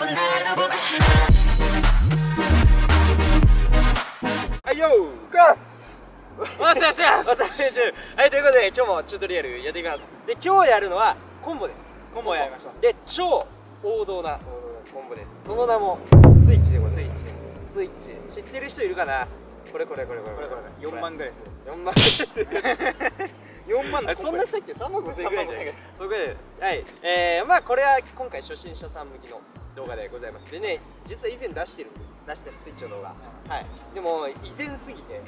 はいよーガス。おっしゃおっしゃ。お疲れ練習はいということで今日もチュートリアルやっていきます。で今日やるのはコンボです。コンボやりましょう。で超王道なコンボです。その名もスイッチでございます。スイッチ。知ってる人いるかな？これこれこれこれこれ。これ4万ぐらいす。る4万です。4万 そんなしたっけ？3万5千円ぐらいじゃないそれぐらいではい。えー、まあこれは今回初心者さん向きの動画でございます。でね実は以前出してる出してるスイッチの動画、はい。でも以前すぎて、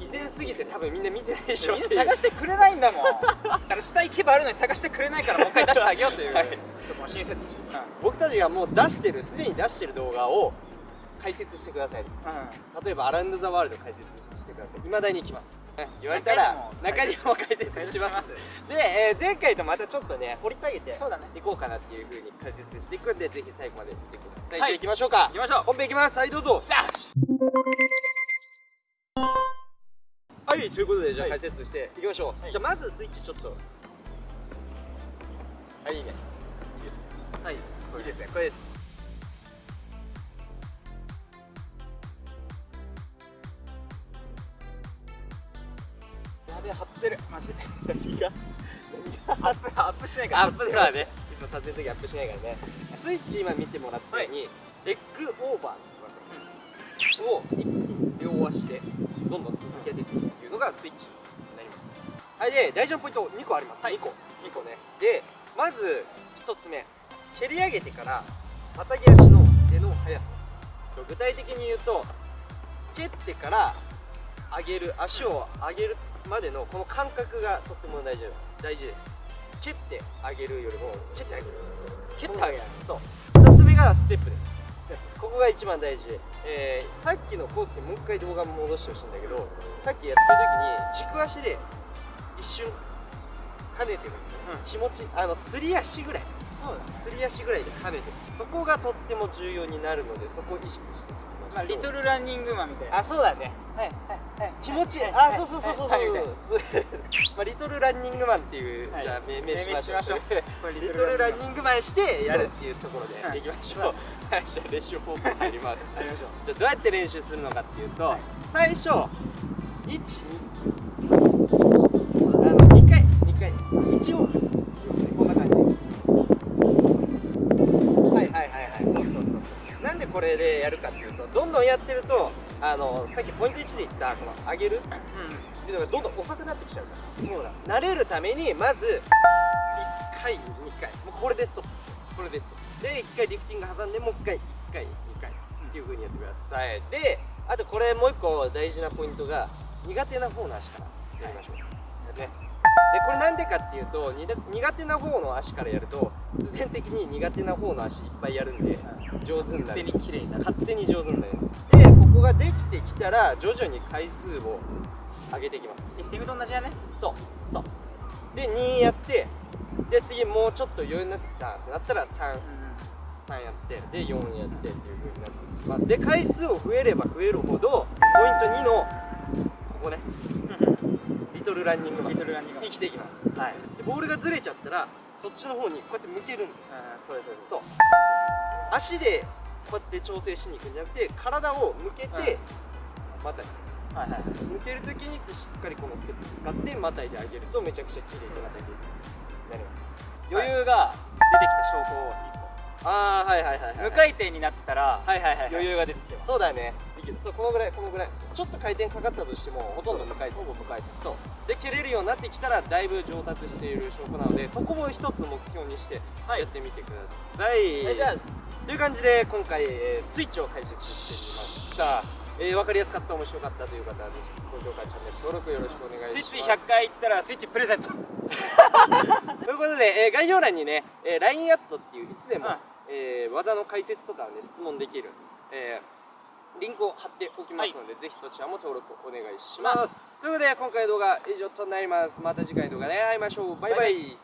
以前すぎて多分みんな見てないでしょ。みんな探してくれないんだもん。だから下行けばあるのに探してくれないからもう一回出してあげようという、はい。ちょっともう親切心、僕たちがもう出してるすでに出してる動画を解説してください。例えばアラウンド・ザ・ワールド解説してください。未だに行きます。ね言われたら中にも解説します。で、えー前回とまたちょっとね掘り下げてそうだね。いこうかなっていうふうに解説していくんでぜひ最後まで見てください、はい。じゃあ行きましょうか。行きましょう。本編いきます。はいどうぞ。はいということでじゃあはい。解説していきましょう、はい。じゃあまずスイッチちょっと。はいいいね。はい。いいですね。これですやべえ張ってる。マジで。何が？アップアップしないから。アップさね。いつも撮影の時アップしないからね。スイッチ今見てもらったように、エッグオーバーを両足でどんどん続けていくっていうのがスイッチになります。はいで大事なポイント2個あります、2個。2個ね。でまず1つ目。蹴り上げてからまたぎ足の手の速さ。具体的に言うと蹴ってから上げる足を上げるまでのこの感覚がとっても大事大事です。蹴ってあげるよりも蹴ってあげる。蹴ってあげる。そう。2つ目がステップです。ここが一番大事、えーさっきのコースにもう一回動画戻してほしいんだけどさっきやってる時に軸足で一瞬跳ねてる。ん。ですよ、気持ちあのすり足ぐらい。そうだすり足ぐらいで跳ねてる。そこがとっても重要になるのでそこを意識してまあ、リトルランニングマンみたいな。あそうだね。はいはい気持ちいい。はいあそうそうそうそう。そうはいはい まあリトルランニングマンっていう、はい。じゃあ命名しましょう。しましょう。リトルランニングマンしてやるっていうところはい。でいきましょう。はい。じゃあ練習方法入ります。やりましょうじゃあどうやって練習するのかっていうと、はい。最初1 2あの2回2回1往復こんな感じはいはいはいはいそうそうそうそうなんでこれでやるかってどんどんやってるとあのさっきポイント1で言ったこの上げるスピードがどんどん遅くなってきちゃうから。そうだ。慣れるためにまず1回2回。もうこれでストップ。ですよこれですで1回リフティング挟んでもう1回1回2回。っていう風にやってください。であとこれもう1個大事なポイントが苦手な方の足からやりましょう、なんでかっていうとに苦手な方の足からやると必然的に苦手な方の足いっぱいやるんで上手にな勝手るに綺麗になる。勝手に上手になるんです。でここができてきたら徐々に回数を上げていきます。リフティングと同じだね？そうそう。で2やってで次もうちょっと余裕になったってなったら33やってで4やってっていう風になっていきます。で回数を増えれば増えるほどポイント2のランニングマンリトルランニングマンに生きていきます。はい。でボールがずれちゃったらそっちの方にこうやって向けるんです。それそれそう。足でこうやって調整しに行くんじゃなくて体を向けてまたはいはい。向けるときにしっかりこのステップ使ってまたいであげるとめちゃくちゃ綺麗にまたいでなります余裕が出てきた証拠を一ああはいはいはい、はい、個無回転になってたらはいはいはい、はい、余裕が出てきてそうだね。いける。そうこのぐらいこのぐらい。ちょっと回転かかったとしてもほとんど無回転。ほぼ無回転そう。で蹴れるようになってきたらだいぶ上達している証拠なのでそこも一つ目標にしてはい。やってみてください、お願いします。という感じで今回、えースイッチを解説してみました、えー、分かりやすかった面白かったという方はぜひ高評価チャンネル登録よろしくお願いします。スイッチ100回いったらスイッチプレゼント。ということで、えー概要欄にね、えー LINE アットっていういつでも、うんえー技の解説とかをね質問できる、えーリンクを貼っておきますので、ぜひそちらも登録お願いします。ます。ということで今回の動画以上となります。また次回の動画で会いましょう。バイバイ